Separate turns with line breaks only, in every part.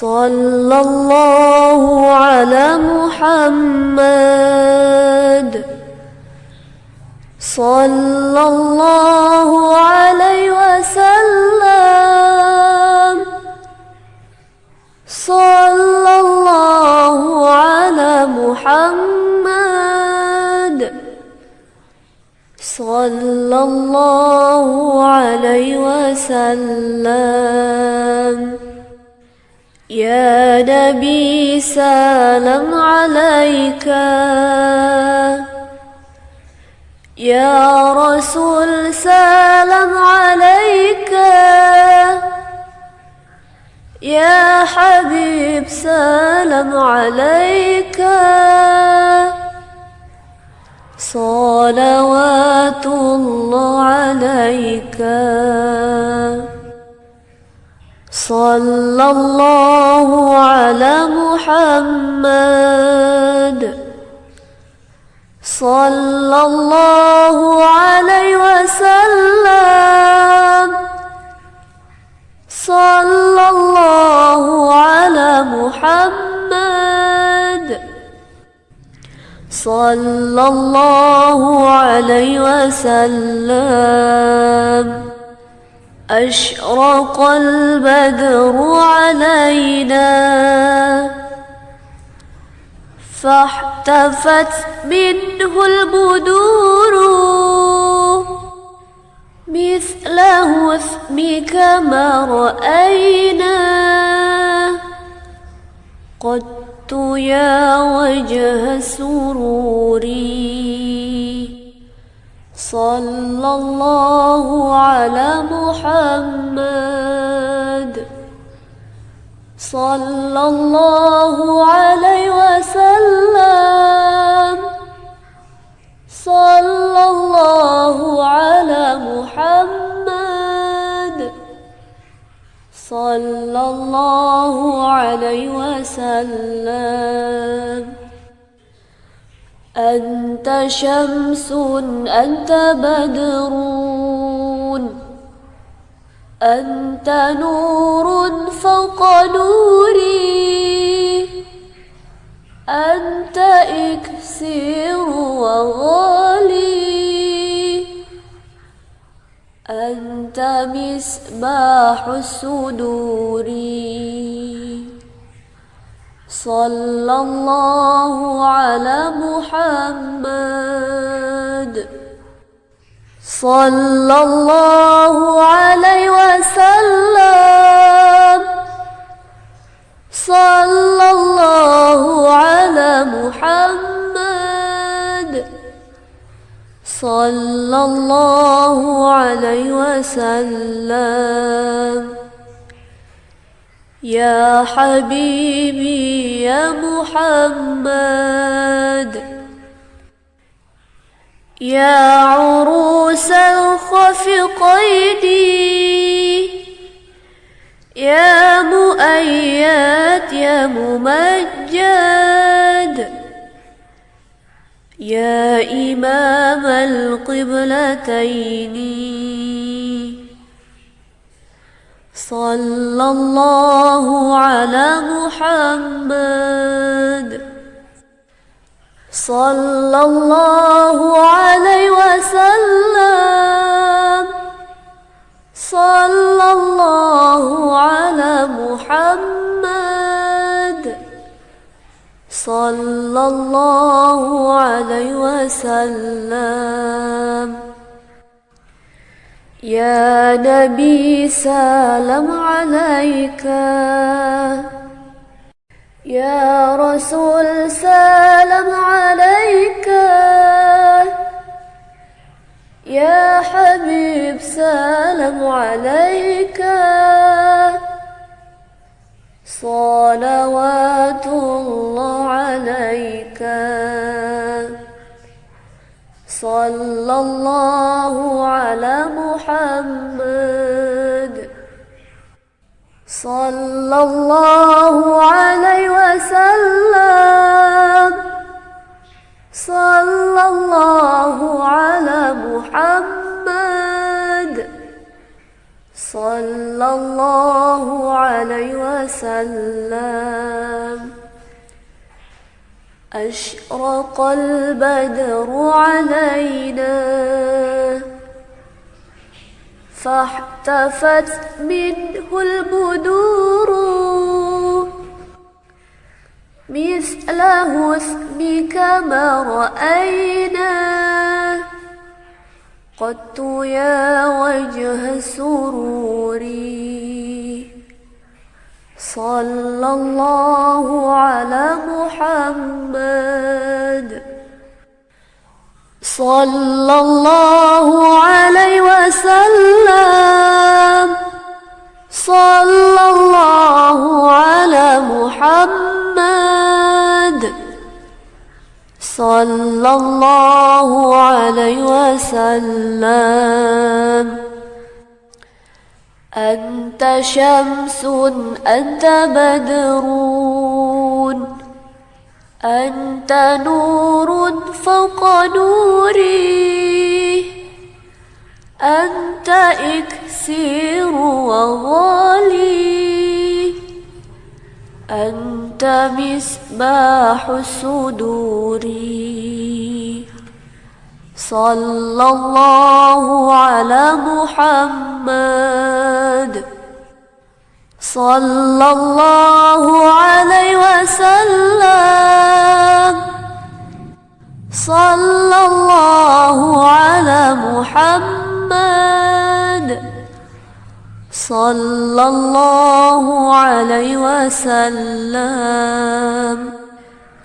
صلى الله على محمد. صلى الله عليه وسلم. صلى الله على محمد. صلى الله عليه وسلم. يا نبي سلام عليك. يا رسول سلام عليك. يا حبيب سلام عليك. صلوات الله عليك. صلى الله على محمد. صلى الله عليه وسلم. صلى الله على محمد. صلى الله عليه وسلم. أشرق البدر علينا. فاحتفت منه البدور مثله اسمك ما رأينا. قدت يا وجه سروري. صلى الله على محمد. صلى الله عليه وسلم. صلى الله على محمد. صلى الله عليه وسلم. أنت شمس أنت بدر أنت نور فوق نوري. أنت إكسير وغالي. أنت مصباح الصدور. صلى الله على محمد. صلى الله عليه وسلم. صلى الله على محمد. صلى الله عليه وسلم. يا حبيبي يا محمد. يا عروس الخفقين. يا مؤيد يا ممجد. يا إمام القبلتين. صلى الله على محمد. صلى الله عليه وسلم. صلى الله على محمد. صلى الله عليه وسلم. يا نبي سلام عليك. يا رسول سلام عليك. يا حبيب سلام عليك. صلوات الله عليك. صلى الله صلى الله عليه وسلم. صلى الله على محمد. صلى الله عليه وسلم. أشرق البدر علينا. فاحتفت منه البدور. مثل حسنك ما رأينا. قدت يا وجه سروري. صلى الله على محمد. صلى الله عليه وسلم. صلى الله على محمد. صلى الله عليه وسلم. أنت شمس أنت بدر أنت نور فوق نوري. أنت إكسير وغالي. أنت مصباح الصدور صلى الله على محمد. صلى الله عليه وسلم. صلى الله على محمد صلى الله عليه وسلم.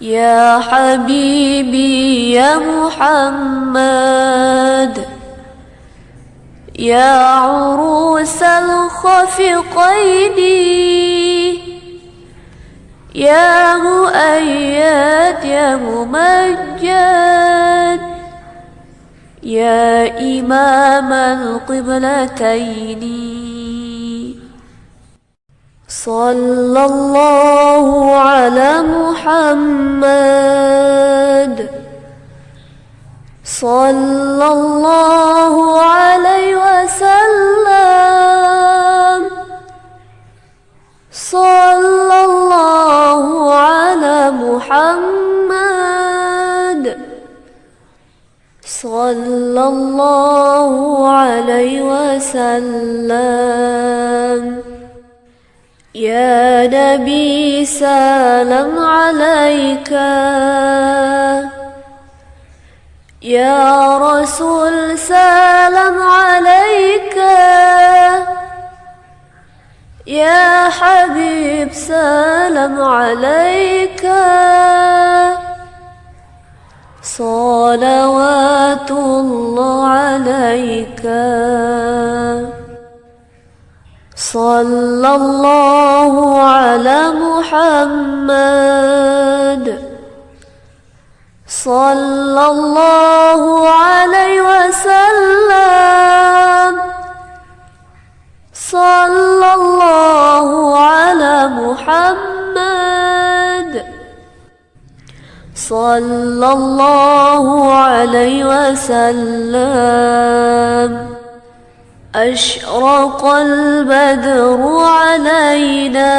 يا حبيبي يا محمد يا عروس الخفقين يا مؤيد يا ممجد يا إمام القبلتين. صلى الله على محمد. صلى الله عليه وسلم. صلى الله على محمد. صلى الله عليه وسلم. يا نبي سلام عليك. يا رسول سلام عليك. يا حبيب سلام عليك. صلوات الله عليك. صلى الله على محمد. صلى الله صلى الله عليه وسلم. أشرق البدر علينا.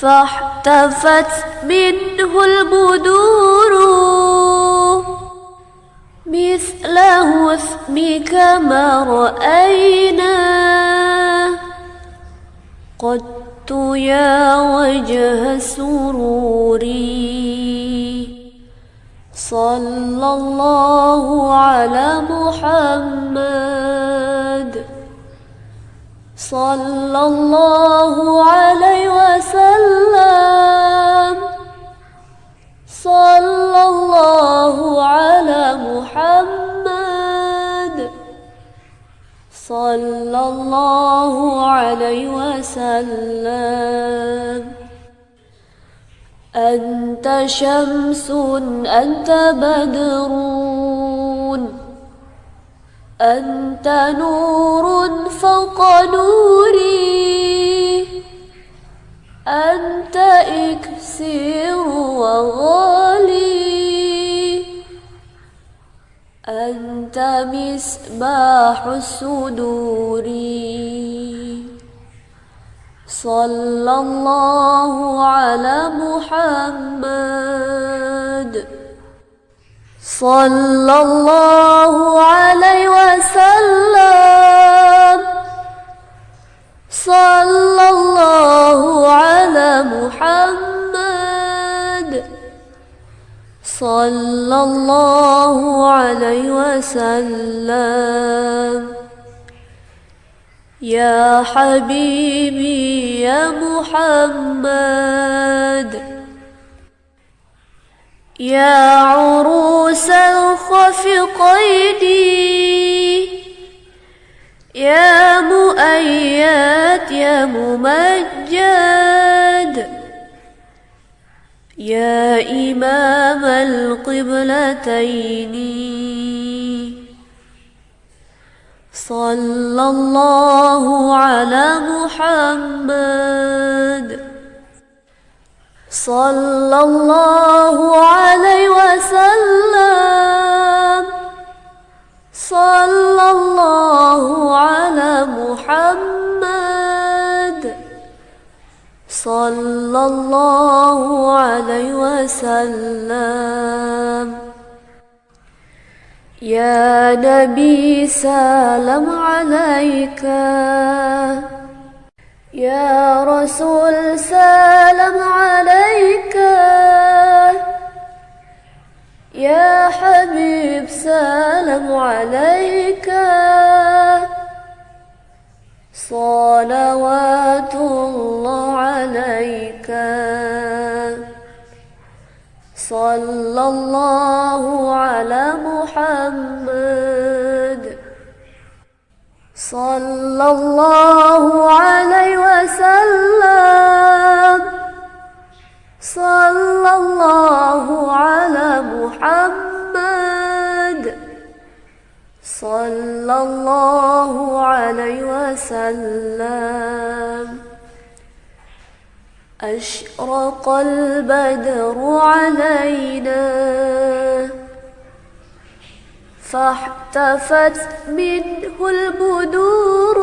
فاحتفت منه البدور. مثل اسمك ما رأينا. قدت يا وجه سروري صلى الله على محمد. صلى الله عليه وسلم. صلى الله على محمد. صلى الله عليه وسلم. أنت شمس أنت بدر أنت نور فوق نوري. أنت إكسير وغالي. أنت مس مصباح الصدور. صلى الله على محمد. صلى الله عليه وسلم. وسلم. يا حبيبي يا محمد. يا عروس الخفقين. يا مؤيد يا ممجد. يا إمام القبلتين. صلى الله على محمد. صلى الله عليه وسلم. صلى الله على محمد. صلى الله عليه وسلم. يا نبي سلام عليك. يا رسول سلام عليك. يا حبيب سلام عليك. صلوات الله عليك. صلى الله على محمد. صلى الله عليه وسلم. صلى الله على محمد. صلى الله عليه وسلم. أشرق البدر علينا. فاحتفت منه البدور.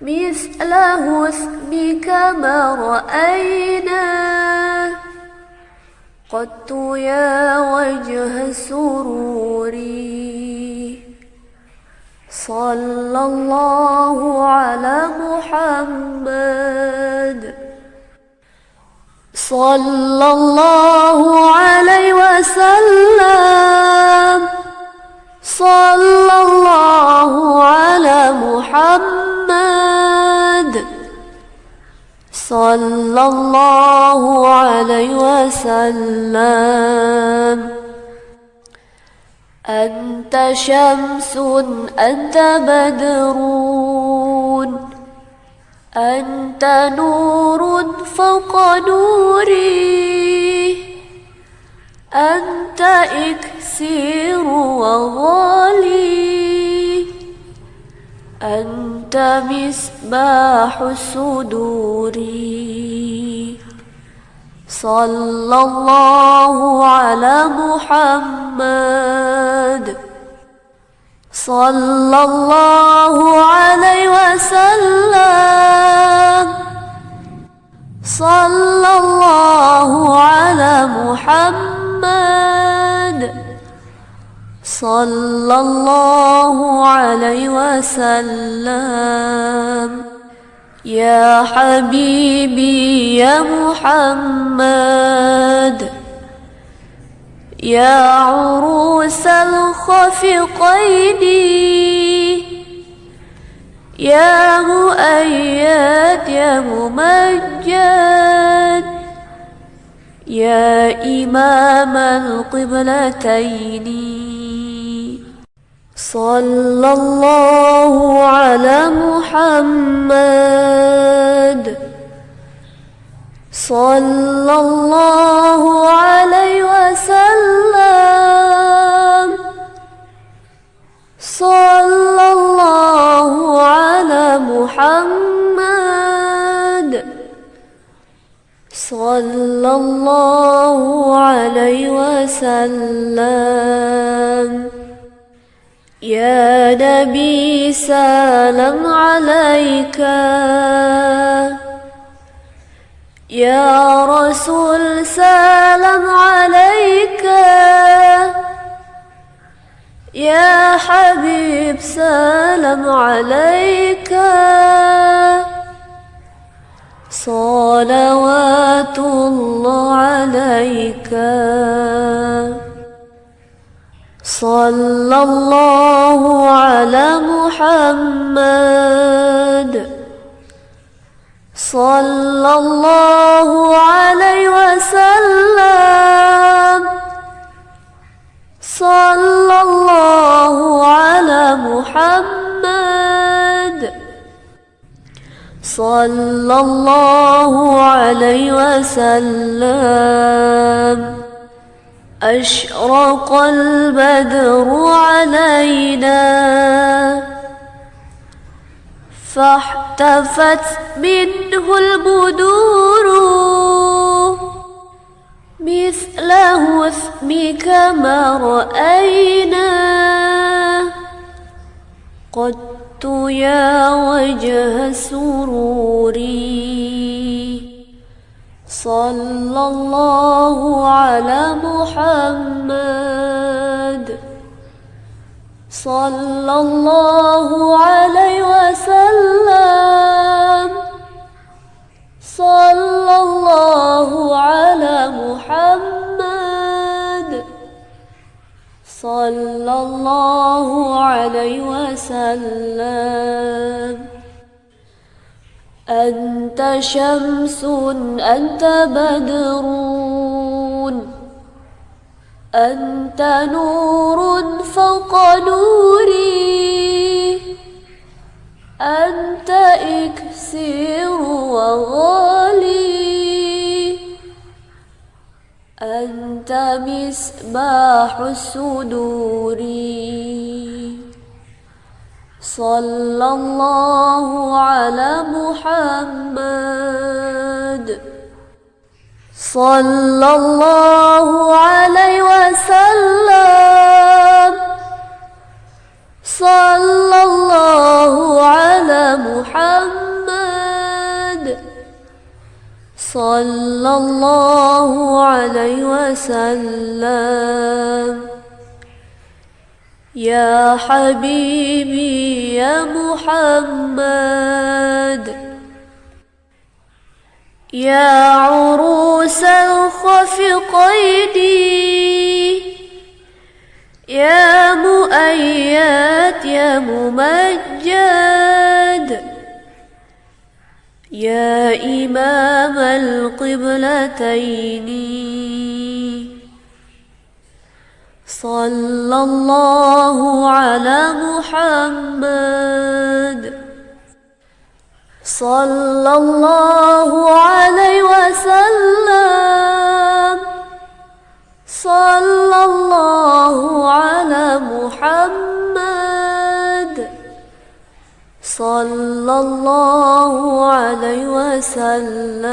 مثل حسنك ما رأينا. قدت يا وجه السرور صلى الله على محمد. صلى الله عليه وسلم. صلى الله على محمد. صلى الله عليه وسلم. أنت شمس أنت بدر أنت نور فوق نوري. أنت إكسير وغالي. أنت مصباح الصدور صلى الله على محمد. صلى الله عليه وسلم. صلى الله على محمد. صلى الله عليه وسلم. يا حبيبي يا محمد يا عروس الخفقين يا مؤيد يا ممجد يا إمام القبلتين. صلى الله على محمد. صلى الله عليه وسلم. حبيب سلام عليك. صلوات الله عليك. صلى الله على محمد. صلى الله عليه وسلم. صلى صلى الله عليه وسلم. أشرق البدر علينا. فاحتفت منه البدور مثل اسمك ما رأينا. قدت يا وجه سروري صلى الله على محمد. صلى الله عليه وسلم. صلى الله على صلى الله عليه وسلم. أنت شمس أنت بدر أنت نور فوق نوري. أنت إكسير وغالي. أنت مصباح الصدور. صلى الله على محمد. صلى الله عليه وسلم. صلى الله على محمد. صلى الله عليه وسلم. يا حبيبي يا محمد. يا عروس الخفقين. يا مؤيد يا ممجد. يا إمام القبلتين. صلى الله على محمد. صلى الله عليه وسلم. صلى الله على محمد. صلى الله عليه وسلم.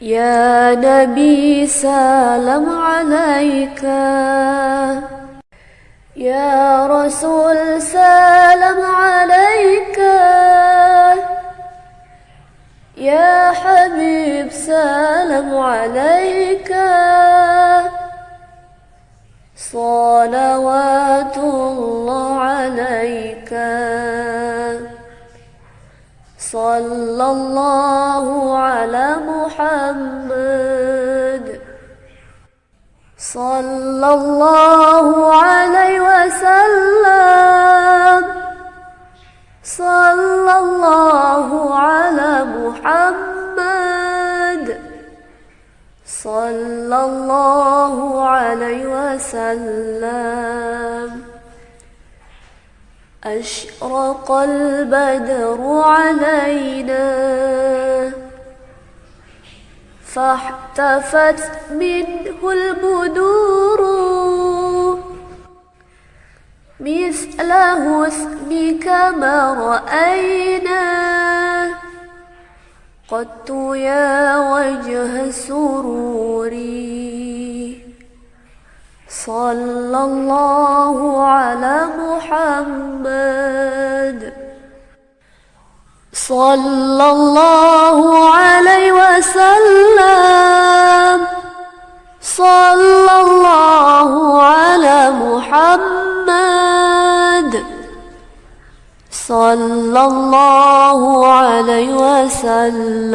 يا نبي سلام عليك. يا رسول سلام عليك. يا حبيب سلام عليك. صلوات الله عليك. صلى الله على محمد. صلى الله عليه وسلم. صلى الله صلى الله عليه وسلم. أشرق البدر علينا. فاحتفت منه البدور. مثل اسمك ما رأينا. قدت يا وجه سروري. صلى الله على محمد. صلى الله عليه وسلم. صلى الله على محمد. صلى الله عليه وسلم.